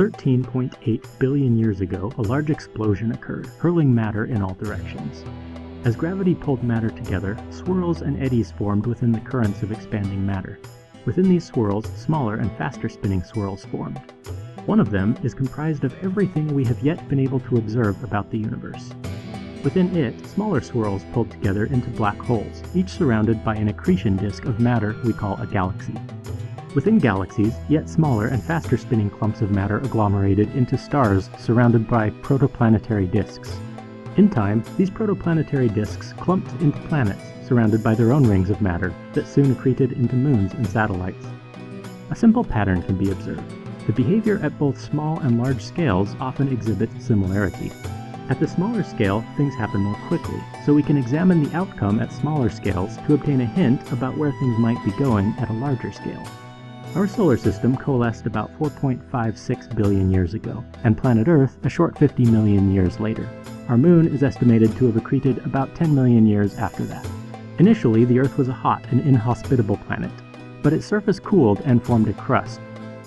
13.8 billion years ago, a large explosion occurred, hurling matter in all directions. As gravity pulled matter together, swirls and eddies formed within the currents of expanding matter. Within these swirls, smaller and faster spinning swirls formed. One of them is comprised of everything we have yet been able to observe about the universe. Within it, smaller swirls pulled together into black holes, each surrounded by an accretion disk of matter we call a galaxy. Within galaxies, yet smaller and faster spinning clumps of matter agglomerated into stars surrounded by protoplanetary disks. In time, these protoplanetary disks clumped into planets surrounded by their own rings of matter that soon accreted into moons and satellites. A simple pattern can be observed. The behavior at both small and large scales often exhibits similarity. At the smaller scale, things happen more quickly, so we can examine the outcome at smaller scales to obtain a hint about where things might be going at a larger scale. Our solar system coalesced about 4.56 billion years ago, and planet Earth a short 50 million years later. Our moon is estimated to have accreted about 10 million years after that. Initially, the Earth was a hot and inhospitable planet, but its surface cooled and formed a crust.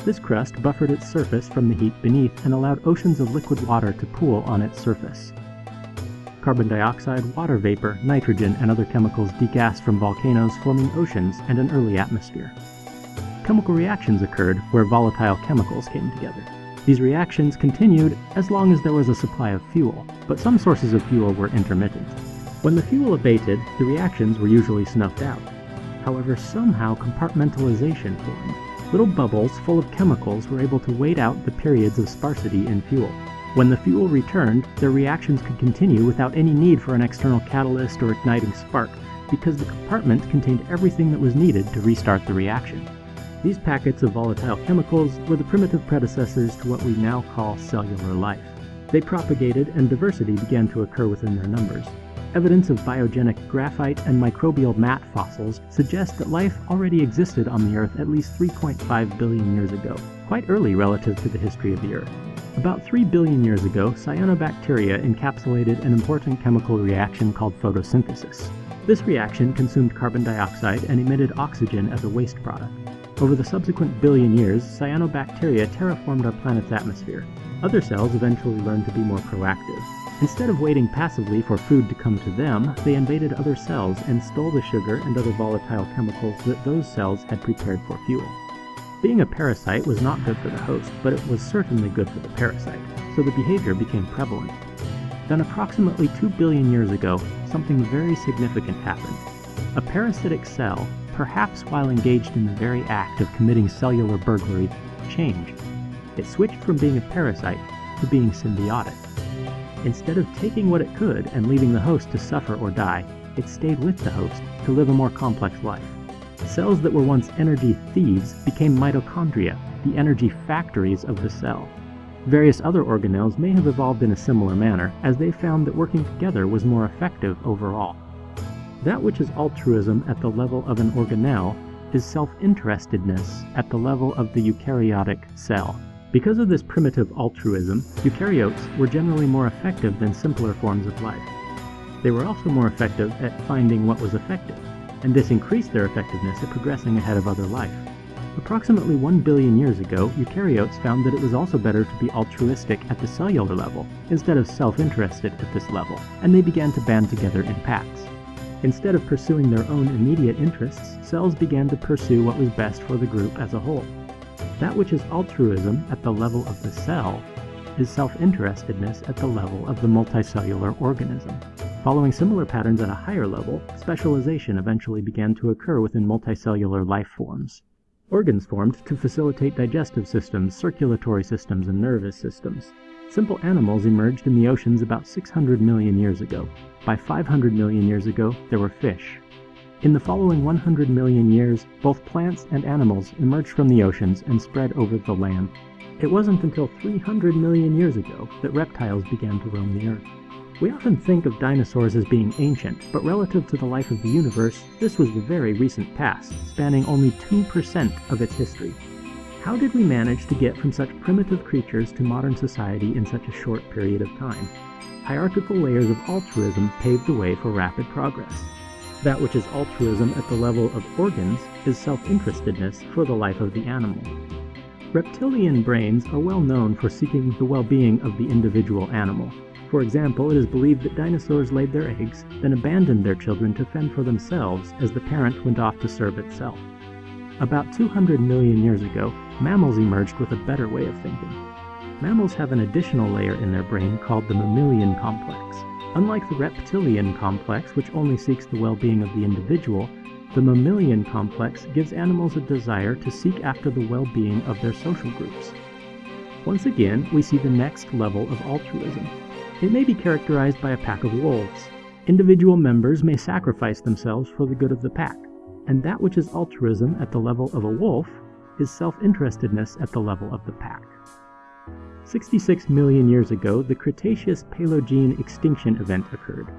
This crust buffered its surface from the heat beneath and allowed oceans of liquid water to pool on its surface. Carbon dioxide, water vapor, nitrogen, and other chemicals degassed from volcanoes forming oceans and an early atmosphere. Chemical reactions occurred where volatile chemicals came together. These reactions continued as long as there was a supply of fuel, but some sources of fuel were intermittent. When the fuel abated, the reactions were usually snuffed out. However, somehow compartmentalization formed. Little bubbles full of chemicals were able to wait out the periods of sparsity in fuel. When the fuel returned, their reactions could continue without any need for an external catalyst or igniting spark, because the compartment contained everything that was needed to restart the reaction. These packets of volatile chemicals were the primitive predecessors to what we now call cellular life. They propagated and diversity began to occur within their numbers. Evidence of biogenic graphite and microbial mat fossils suggest that life already existed on the Earth at least 3.5 billion years ago, quite early relative to the history of the Earth. About 3 billion years ago, cyanobacteria encapsulated an important chemical reaction called photosynthesis. This reaction consumed carbon dioxide and emitted oxygen as a waste product. Over the subsequent billion years, cyanobacteria terraformed our planet's atmosphere. Other cells eventually learned to be more proactive. Instead of waiting passively for food to come to them, they invaded other cells and stole the sugar and other volatile chemicals that those cells had prepared for fuel. Being a parasite was not good for the host, but it was certainly good for the parasite, so the behavior became prevalent. Then approximately 2 billion years ago, something very significant happened. A parasitic cell perhaps while engaged in the very act of committing cellular burglary, changed. It switched from being a parasite to being symbiotic. Instead of taking what it could and leaving the host to suffer or die, it stayed with the host to live a more complex life. Cells that were once energy thieves became mitochondria, the energy factories of the cell. Various other organelles may have evolved in a similar manner, as they found that working together was more effective overall. That which is altruism at the level of an organelle is self-interestedness at the level of the eukaryotic cell. Because of this primitive altruism, eukaryotes were generally more effective than simpler forms of life. They were also more effective at finding what was effective, and this increased their effectiveness at progressing ahead of other life. Approximately 1 billion years ago, eukaryotes found that it was also better to be altruistic at the cellular level, instead of self-interested at this level, and they began to band together in packs. Instead of pursuing their own immediate interests, cells began to pursue what was best for the group as a whole. That which is altruism at the level of the cell is self-interestedness at the level of the multicellular organism. Following similar patterns at a higher level, specialization eventually began to occur within multicellular life forms. Organs formed to facilitate digestive systems, circulatory systems, and nervous systems. Simple animals emerged in the oceans about 600 million years ago. By 500 million years ago, there were fish. In the following 100 million years, both plants and animals emerged from the oceans and spread over the land. It wasn't until 300 million years ago that reptiles began to roam the earth. We often think of dinosaurs as being ancient, but relative to the life of the universe, this was the very recent past, spanning only 2% of its history. How did we manage to get from such primitive creatures to modern society in such a short period of time? Hierarchical layers of altruism paved the way for rapid progress. That which is altruism at the level of organs is self-interestedness for the life of the animal. Reptilian brains are well known for seeking the well-being of the individual animal. For example, it is believed that dinosaurs laid their eggs, then abandoned their children to fend for themselves as the parent went off to serve itself. About 200 million years ago, mammals emerged with a better way of thinking. Mammals have an additional layer in their brain called the mammalian complex. Unlike the reptilian complex, which only seeks the well-being of the individual, the mammalian complex gives animals a desire to seek after the well-being of their social groups. Once again, we see the next level of altruism. It may be characterized by a pack of wolves. Individual members may sacrifice themselves for the good of the pack, and that which is altruism at the level of a wolf is self-interestedness at the level of the pack. 66 million years ago, the Cretaceous Paleogene extinction event occurred.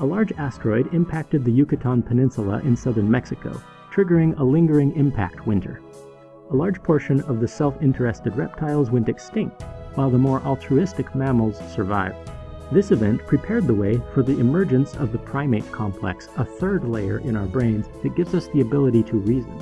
A large asteroid impacted the Yucatan Peninsula in southern Mexico, triggering a lingering impact winter. A large portion of the self-interested reptiles went extinct, while the more altruistic mammals survived. This event prepared the way for the emergence of the primate complex, a third layer in our brains that gives us the ability to reason.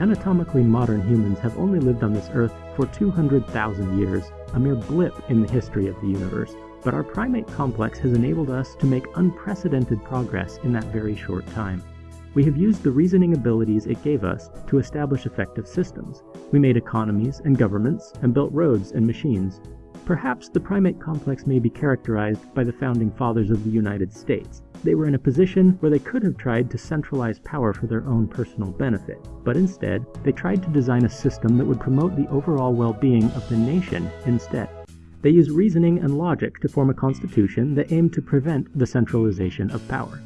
Anatomically modern humans have only lived on this earth for 200,000 years, a mere blip in the history of the universe, but our primate complex has enabled us to make unprecedented progress in that very short time. We have used the reasoning abilities it gave us to establish effective systems. We made economies and governments and built roads and machines. Perhaps the primate complex may be characterized by the founding fathers of the United States. They were in a position where they could have tried to centralize power for their own personal benefit, but instead, they tried to design a system that would promote the overall well-being of the nation instead. They used reasoning and logic to form a constitution that aimed to prevent the centralization of power.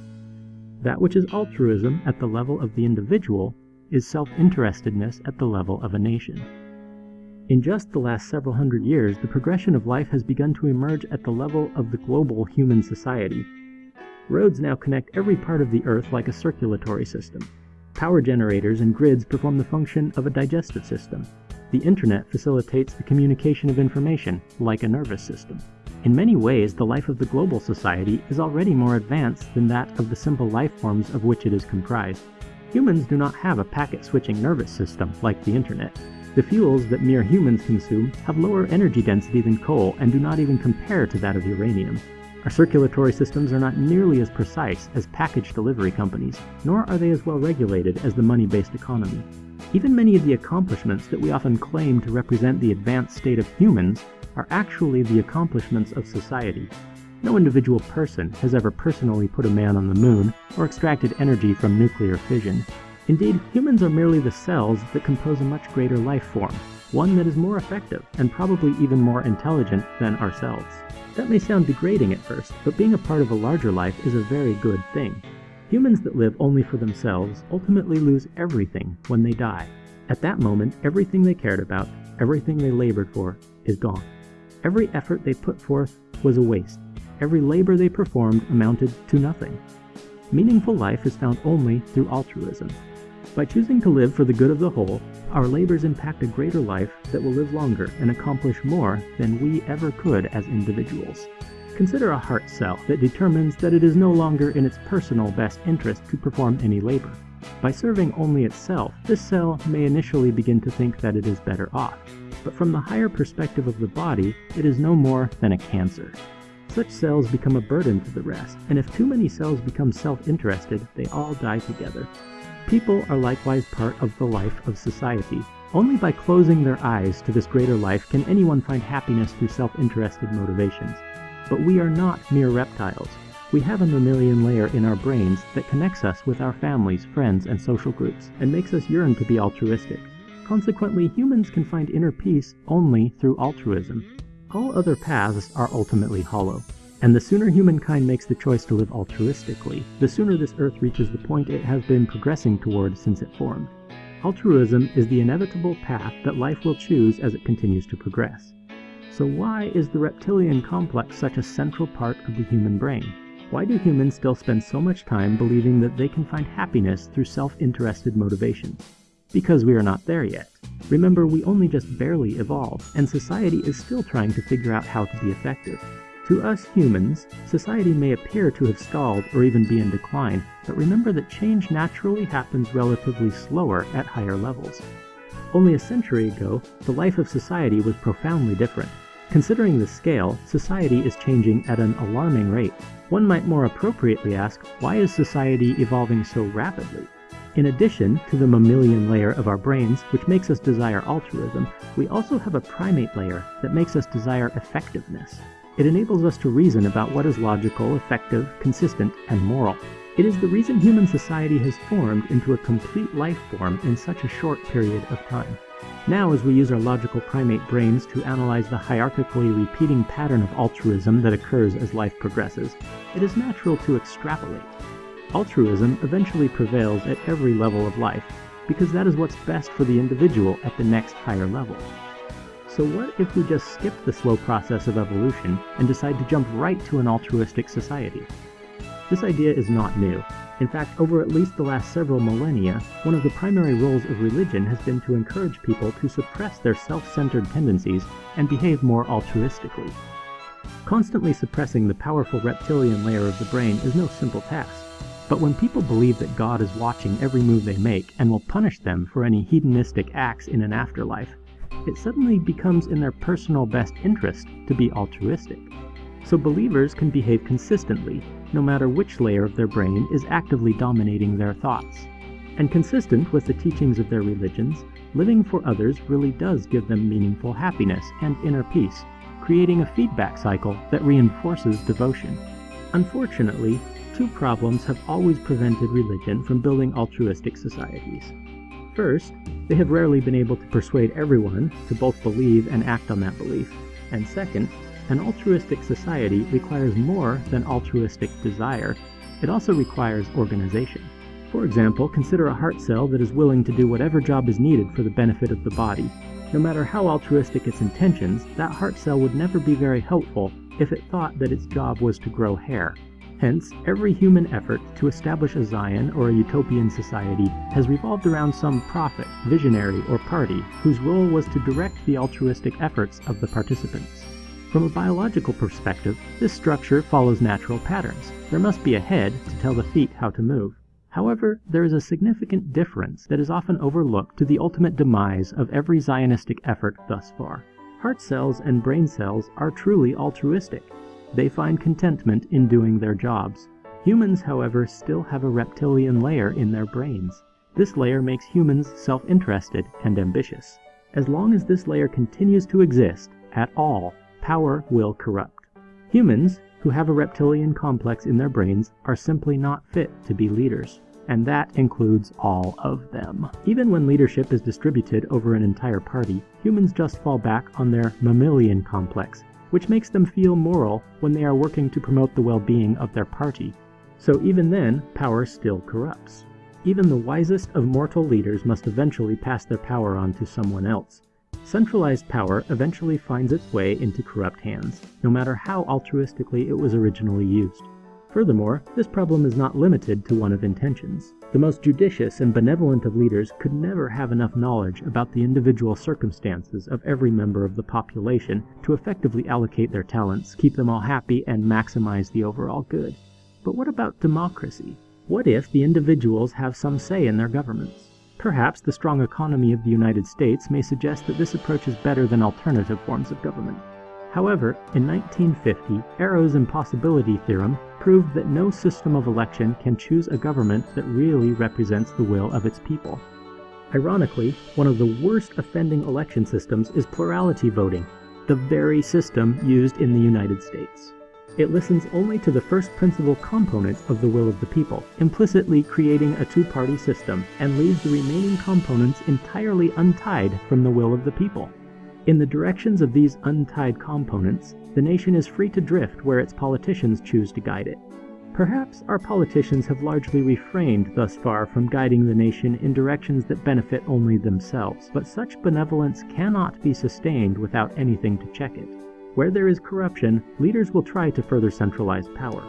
That which is altruism at the level of the individual is self-interestedness at the level of a nation. In just the last several hundred years, the progression of life has begun to emerge at the level of the global human society. Roads now connect every part of the Earth like a circulatory system. Power generators and grids perform the function of a digestive system, the internet facilitates the communication of information, like a nervous system. In many ways, the life of the global society is already more advanced than that of the simple life forms of which it is comprised. Humans do not have a packet-switching nervous system like the internet. The fuels that mere humans consume have lower energy density than coal and do not even compare to that of uranium. Our circulatory systems are not nearly as precise as package delivery companies, nor are they as well regulated as the money-based economy. Even many of the accomplishments that we often claim to represent the advanced state of humans are actually the accomplishments of society. No individual person has ever personally put a man on the moon or extracted energy from nuclear fission. Indeed, humans are merely the cells that compose a much greater life form, one that is more effective and probably even more intelligent than ourselves. That may sound degrading at first, but being a part of a larger life is a very good thing. Humans that live only for themselves ultimately lose everything when they die. At that moment, everything they cared about, everything they labored for, is gone. Every effort they put forth was a waste. Every labor they performed amounted to nothing. Meaningful life is found only through altruism. By choosing to live for the good of the whole, our labors impact a greater life that will live longer and accomplish more than we ever could as individuals. Consider a heart cell that determines that it is no longer in its personal best interest to perform any labor. By serving only itself, this cell may initially begin to think that it is better off, but from the higher perspective of the body, it is no more than a cancer. Such cells become a burden to the rest, and if too many cells become self-interested, they all die together. People are likewise part of the life of society. Only by closing their eyes to this greater life can anyone find happiness through self-interested motivations. But we are not mere reptiles. We have a mammalian layer in our brains that connects us with our families, friends, and social groups, and makes us yearn to be altruistic. Consequently, humans can find inner peace only through altruism. All other paths are ultimately hollow. And the sooner humankind makes the choice to live altruistically, the sooner this earth reaches the point it has been progressing toward since it formed. Altruism is the inevitable path that life will choose as it continues to progress. So why is the reptilian complex such a central part of the human brain? Why do humans still spend so much time believing that they can find happiness through self-interested motivations? Because we are not there yet. Remember, we only just barely evolved, and society is still trying to figure out how to be effective. To us humans, society may appear to have stalled or even be in decline, but remember that change naturally happens relatively slower at higher levels. Only a century ago, the life of society was profoundly different. Considering the scale, society is changing at an alarming rate. One might more appropriately ask, why is society evolving so rapidly? In addition to the mammalian layer of our brains, which makes us desire altruism, we also have a primate layer that makes us desire effectiveness. It enables us to reason about what is logical, effective, consistent, and moral. It is the reason human society has formed into a complete life form in such a short period of time. Now, as we use our logical primate brains to analyze the hierarchically repeating pattern of altruism that occurs as life progresses, it is natural to extrapolate. Altruism eventually prevails at every level of life, because that is what's best for the individual at the next higher level. So what if we just skip the slow process of evolution and decide to jump right to an altruistic society? This idea is not new. In fact, over at least the last several millennia, one of the primary roles of religion has been to encourage people to suppress their self-centered tendencies and behave more altruistically. Constantly suppressing the powerful reptilian layer of the brain is no simple task. But when people believe that God is watching every move they make and will punish them for any hedonistic acts in an afterlife, it suddenly becomes in their personal best interest to be altruistic. So believers can behave consistently, no matter which layer of their brain is actively dominating their thoughts. And consistent with the teachings of their religions, living for others really does give them meaningful happiness and inner peace, creating a feedback cycle that reinforces devotion. Unfortunately, two problems have always prevented religion from building altruistic societies. First, they have rarely been able to persuade everyone to both believe and act on that belief. And second, an altruistic society requires more than altruistic desire. It also requires organization. For example, consider a heart cell that is willing to do whatever job is needed for the benefit of the body. No matter how altruistic its intentions, that heart cell would never be very helpful if it thought that its job was to grow hair. Hence, every human effort to establish a Zion or a utopian society has revolved around some prophet, visionary, or party whose role was to direct the altruistic efforts of the participants. From a biological perspective, this structure follows natural patterns. There must be a head to tell the feet how to move. However, there is a significant difference that is often overlooked to the ultimate demise of every Zionistic effort thus far. Heart cells and brain cells are truly altruistic. They find contentment in doing their jobs. Humans, however, still have a reptilian layer in their brains. This layer makes humans self-interested and ambitious. As long as this layer continues to exist, at all, power will corrupt. Humans, who have a reptilian complex in their brains, are simply not fit to be leaders. And that includes all of them. Even when leadership is distributed over an entire party, humans just fall back on their mammalian complex which makes them feel moral when they are working to promote the well-being of their party. So even then, power still corrupts. Even the wisest of mortal leaders must eventually pass their power on to someone else. Centralized power eventually finds its way into corrupt hands, no matter how altruistically it was originally used. Furthermore, this problem is not limited to one of intentions. The most judicious and benevolent of leaders could never have enough knowledge about the individual circumstances of every member of the population to effectively allocate their talents, keep them all happy, and maximize the overall good. But what about democracy? What if the individuals have some say in their governments? Perhaps the strong economy of the United States may suggest that this approach is better than alternative forms of government. However, in 1950, Arrow's impossibility theorem proved that no system of election can choose a government that really represents the will of its people. Ironically, one of the worst offending election systems is plurality voting, the very system used in the United States. It listens only to the first principal component of the will of the people, implicitly creating a two-party system, and leaves the remaining components entirely untied from the will of the people. In the directions of these untied components, the nation is free to drift where its politicians choose to guide it. Perhaps our politicians have largely refrained thus far from guiding the nation in directions that benefit only themselves, but such benevolence cannot be sustained without anything to check it. Where there is corruption, leaders will try to further centralize power.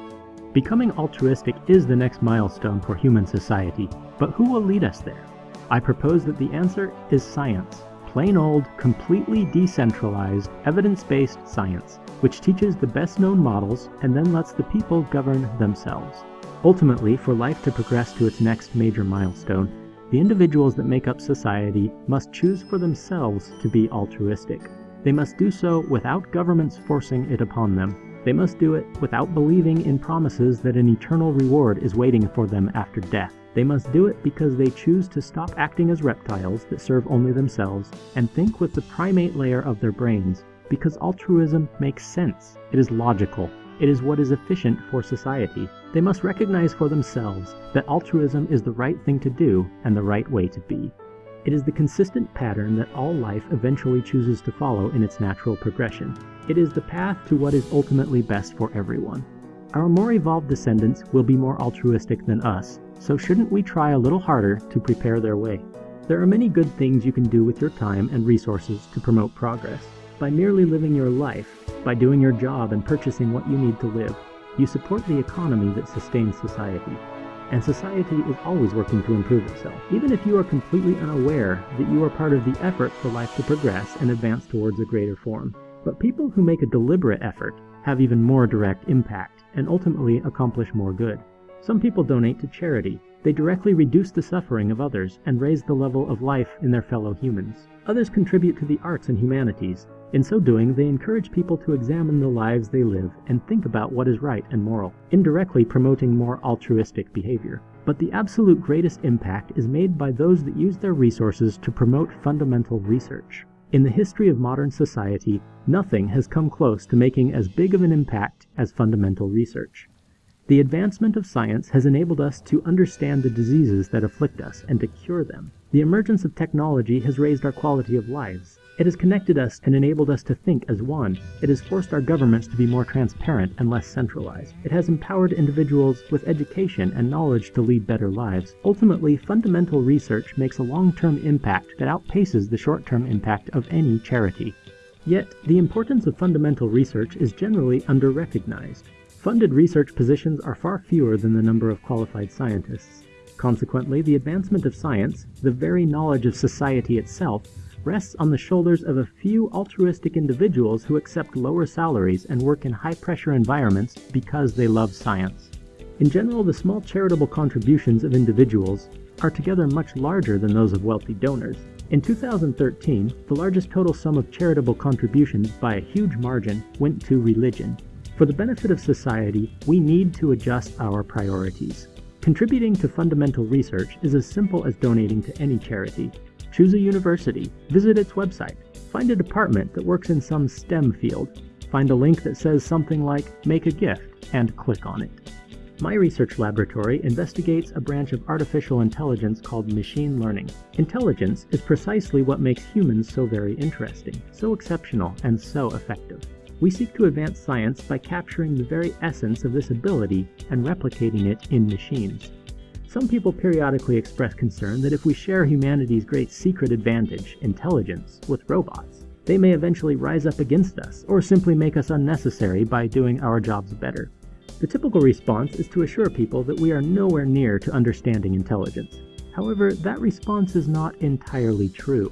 Becoming altruistic is the next milestone for human society, but who will lead us there? I propose that the answer is science plain old, completely decentralized, evidence-based science, which teaches the best-known models and then lets the people govern themselves. Ultimately, for life to progress to its next major milestone, the individuals that make up society must choose for themselves to be altruistic. They must do so without governments forcing it upon them. They must do it without believing in promises that an eternal reward is waiting for them after death. They must do it because they choose to stop acting as reptiles that serve only themselves and think with the primate layer of their brains, because altruism makes sense. It is logical. It is what is efficient for society. They must recognize for themselves that altruism is the right thing to do and the right way to be. It is the consistent pattern that all life eventually chooses to follow in its natural progression. It is the path to what is ultimately best for everyone. Our more evolved descendants will be more altruistic than us, so shouldn't we try a little harder to prepare their way? There are many good things you can do with your time and resources to promote progress. By merely living your life, by doing your job and purchasing what you need to live, you support the economy that sustains society. And society is always working to improve itself, even if you are completely unaware that you are part of the effort for life to progress and advance towards a greater form. But people who make a deliberate effort have even more direct impact and ultimately accomplish more good. Some people donate to charity. They directly reduce the suffering of others and raise the level of life in their fellow humans. Others contribute to the arts and humanities. In so doing, they encourage people to examine the lives they live and think about what is right and moral, indirectly promoting more altruistic behavior. But the absolute greatest impact is made by those that use their resources to promote fundamental research. In the history of modern society, nothing has come close to making as big of an impact as fundamental research. The advancement of science has enabled us to understand the diseases that afflict us and to cure them. The emergence of technology has raised our quality of lives. It has connected us and enabled us to think as one. It has forced our governments to be more transparent and less centralized. It has empowered individuals with education and knowledge to lead better lives. Ultimately, fundamental research makes a long-term impact that outpaces the short-term impact of any charity. Yet, the importance of fundamental research is generally under-recognized. Funded research positions are far fewer than the number of qualified scientists. Consequently, the advancement of science, the very knowledge of society itself, rests on the shoulders of a few altruistic individuals who accept lower salaries and work in high-pressure environments because they love science. In general, the small charitable contributions of individuals are together much larger than those of wealthy donors. In 2013, the largest total sum of charitable contributions by a huge margin went to religion, for the benefit of society, we need to adjust our priorities. Contributing to fundamental research is as simple as donating to any charity. Choose a university, visit its website, find a department that works in some STEM field, find a link that says something like Make a Gift, and click on it. My research laboratory investigates a branch of artificial intelligence called machine learning. Intelligence is precisely what makes humans so very interesting, so exceptional, and so effective. We seek to advance science by capturing the very essence of this ability and replicating it in machines. Some people periodically express concern that if we share humanity's great secret advantage, intelligence, with robots, they may eventually rise up against us, or simply make us unnecessary by doing our jobs better. The typical response is to assure people that we are nowhere near to understanding intelligence. However, that response is not entirely true.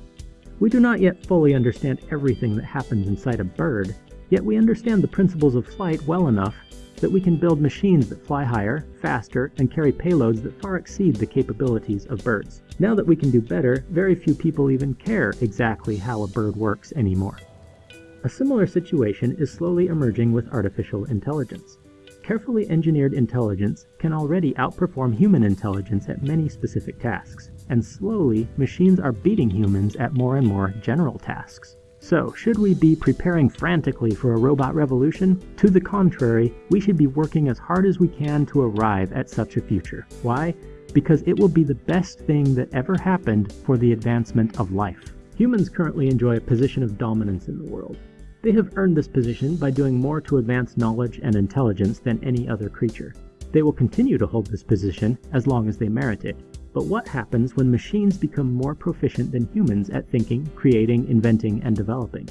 We do not yet fully understand everything that happens inside a bird, Yet we understand the principles of flight well enough that we can build machines that fly higher, faster, and carry payloads that far exceed the capabilities of birds. Now that we can do better, very few people even care exactly how a bird works anymore. A similar situation is slowly emerging with artificial intelligence. Carefully engineered intelligence can already outperform human intelligence at many specific tasks, and slowly machines are beating humans at more and more general tasks. So, should we be preparing frantically for a robot revolution? To the contrary, we should be working as hard as we can to arrive at such a future. Why? Because it will be the best thing that ever happened for the advancement of life. Humans currently enjoy a position of dominance in the world. They have earned this position by doing more to advance knowledge and intelligence than any other creature. They will continue to hold this position as long as they merit it, but what happens when machines become more proficient than humans at thinking, creating, inventing, and developing?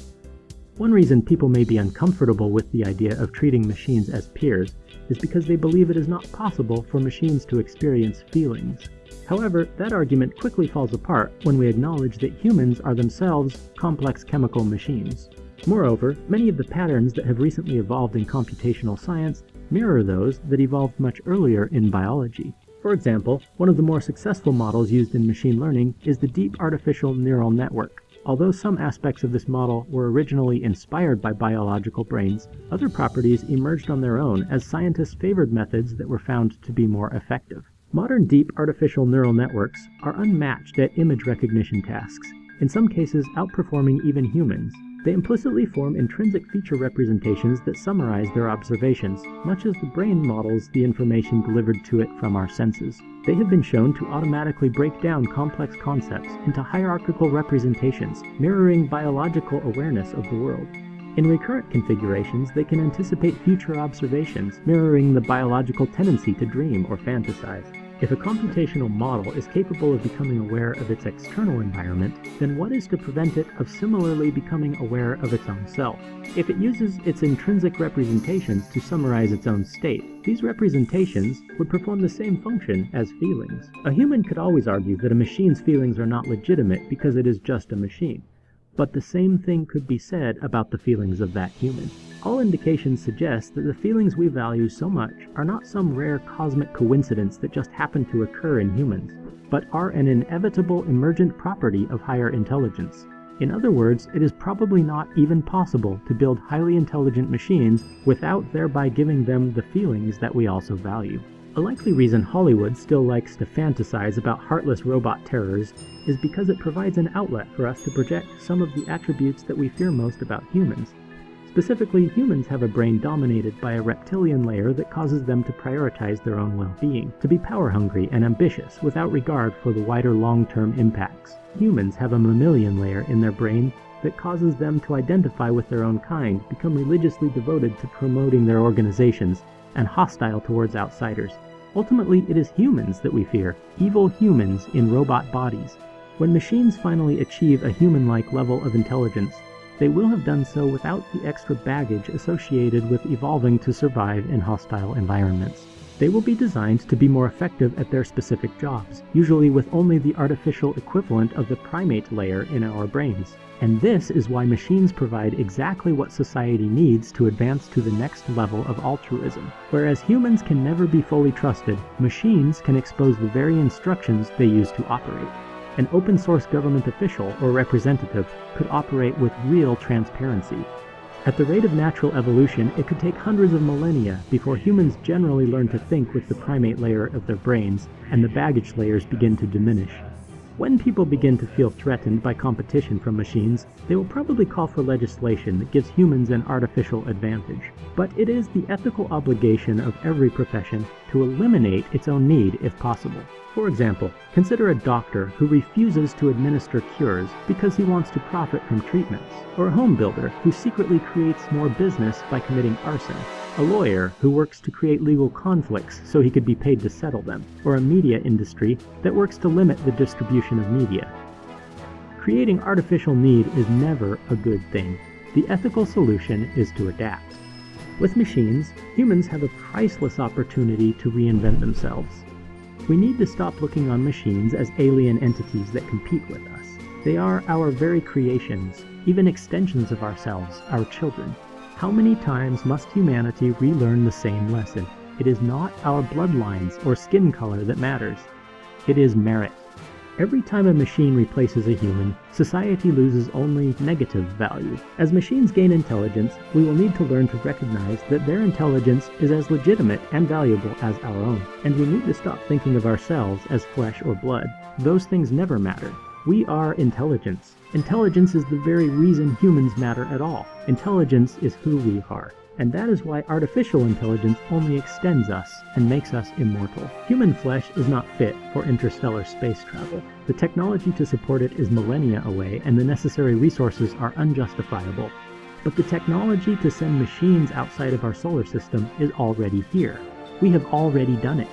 One reason people may be uncomfortable with the idea of treating machines as peers is because they believe it is not possible for machines to experience feelings. However, that argument quickly falls apart when we acknowledge that humans are themselves complex chemical machines. Moreover, many of the patterns that have recently evolved in computational science mirror those that evolved much earlier in biology. For example, one of the more successful models used in machine learning is the Deep Artificial Neural Network. Although some aspects of this model were originally inspired by biological brains, other properties emerged on their own as scientists favored methods that were found to be more effective. Modern deep artificial neural networks are unmatched at image recognition tasks, in some cases outperforming even humans. They implicitly form intrinsic feature representations that summarize their observations, much as the brain models the information delivered to it from our senses. They have been shown to automatically break down complex concepts into hierarchical representations, mirroring biological awareness of the world. In recurrent configurations, they can anticipate future observations, mirroring the biological tendency to dream or fantasize. If a computational model is capable of becoming aware of its external environment, then what is to prevent it of similarly becoming aware of its own self? If it uses its intrinsic representations to summarize its own state, these representations would perform the same function as feelings. A human could always argue that a machine's feelings are not legitimate because it is just a machine. But the same thing could be said about the feelings of that human. All indications suggest that the feelings we value so much are not some rare cosmic coincidence that just happened to occur in humans, but are an inevitable emergent property of higher intelligence. In other words, it is probably not even possible to build highly intelligent machines without thereby giving them the feelings that we also value. A likely reason Hollywood still likes to fantasize about heartless robot terrors is because it provides an outlet for us to project some of the attributes that we fear most about humans, Specifically, humans have a brain dominated by a reptilian layer that causes them to prioritize their own well-being, to be power-hungry and ambitious without regard for the wider long-term impacts. Humans have a mammalian layer in their brain that causes them to identify with their own kind, become religiously devoted to promoting their organizations, and hostile towards outsiders. Ultimately, it is humans that we fear, evil humans in robot bodies. When machines finally achieve a human-like level of intelligence, they will have done so without the extra baggage associated with evolving to survive in hostile environments. They will be designed to be more effective at their specific jobs, usually with only the artificial equivalent of the primate layer in our brains. And this is why machines provide exactly what society needs to advance to the next level of altruism. Whereas humans can never be fully trusted, machines can expose the very instructions they use to operate an open source government official or representative could operate with real transparency. At the rate of natural evolution, it could take hundreds of millennia before humans generally learn to think with the primate layer of their brains and the baggage layers begin to diminish. When people begin to feel threatened by competition from machines, they will probably call for legislation that gives humans an artificial advantage. But it is the ethical obligation of every profession to eliminate its own need if possible. For example, consider a doctor who refuses to administer cures because he wants to profit from treatments, or a home builder who secretly creates more business by committing arson, a lawyer who works to create legal conflicts so he could be paid to settle them, or a media industry that works to limit the distribution of media. Creating artificial need is never a good thing. The ethical solution is to adapt. With machines, humans have a priceless opportunity to reinvent themselves. We need to stop looking on machines as alien entities that compete with us. They are our very creations, even extensions of ourselves, our children. How many times must humanity relearn the same lesson? It is not our bloodlines or skin color that matters. It is merit. Every time a machine replaces a human, society loses only negative value. As machines gain intelligence, we will need to learn to recognize that their intelligence is as legitimate and valuable as our own. And we need to stop thinking of ourselves as flesh or blood. Those things never matter. We are intelligence. Intelligence is the very reason humans matter at all. Intelligence is who we are. And that is why artificial intelligence only extends us and makes us immortal. Human flesh is not fit for interstellar space travel. The technology to support it is millennia away, and the necessary resources are unjustifiable. But the technology to send machines outside of our solar system is already here. We have already done it.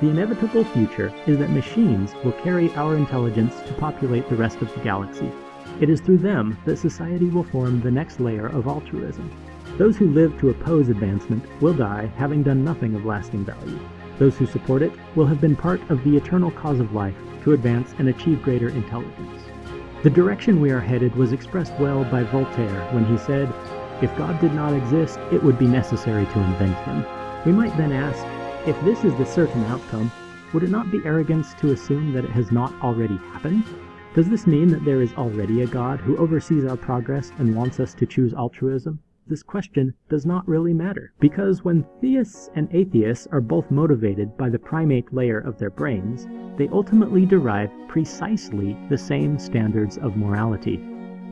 The inevitable future is that machines will carry our intelligence to populate the rest of the galaxy. It is through them that society will form the next layer of altruism. Those who live to oppose advancement will die having done nothing of lasting value. Those who support it will have been part of the eternal cause of life to advance and achieve greater intelligence. The direction we are headed was expressed well by Voltaire when he said, If God did not exist, it would be necessary to invent him. We might then ask, if this is the certain outcome, would it not be arrogance to assume that it has not already happened? Does this mean that there is already a God who oversees our progress and wants us to choose altruism? This question does not really matter, because when theists and atheists are both motivated by the primate layer of their brains, they ultimately derive precisely the same standards of morality.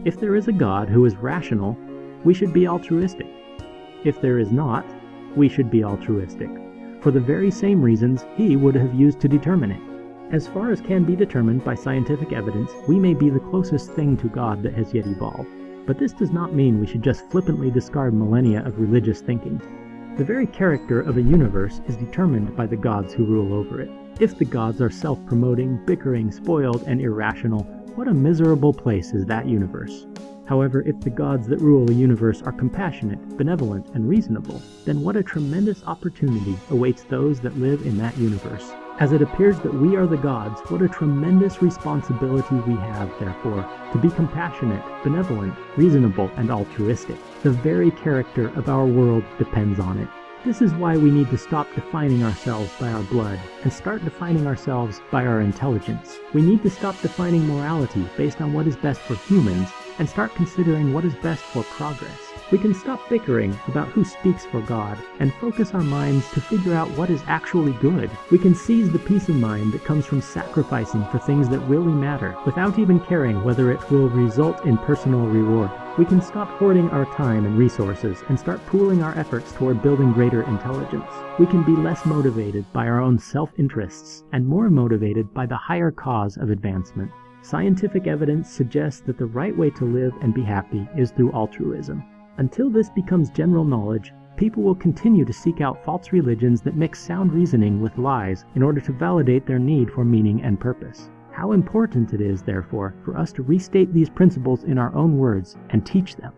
If there is a God who is rational, we should be altruistic. If there is not, we should be altruistic, for the very same reasons he would have used to determine it. As far as can be determined by scientific evidence, we may be the closest thing to God that has yet evolved. But this does not mean we should just flippantly discard millennia of religious thinking. The very character of a universe is determined by the gods who rule over it. If the gods are self-promoting, bickering, spoiled, and irrational, what a miserable place is that universe. However, if the gods that rule the universe are compassionate, benevolent, and reasonable, then what a tremendous opportunity awaits those that live in that universe. As it appears that we are the gods, what a tremendous responsibility we have, therefore, to be compassionate, benevolent, reasonable, and altruistic. The very character of our world depends on it. This is why we need to stop defining ourselves by our blood and start defining ourselves by our intelligence. We need to stop defining morality based on what is best for humans and start considering what is best for progress. We can stop bickering about who speaks for God and focus our minds to figure out what is actually good. We can seize the peace of mind that comes from sacrificing for things that really matter without even caring whether it will result in personal reward. We can stop hoarding our time and resources and start pooling our efforts toward building greater intelligence. We can be less motivated by our own self-interests and more motivated by the higher cause of advancement. Scientific evidence suggests that the right way to live and be happy is through altruism. Until this becomes general knowledge, people will continue to seek out false religions that mix sound reasoning with lies in order to validate their need for meaning and purpose. How important it is, therefore, for us to restate these principles in our own words and teach them.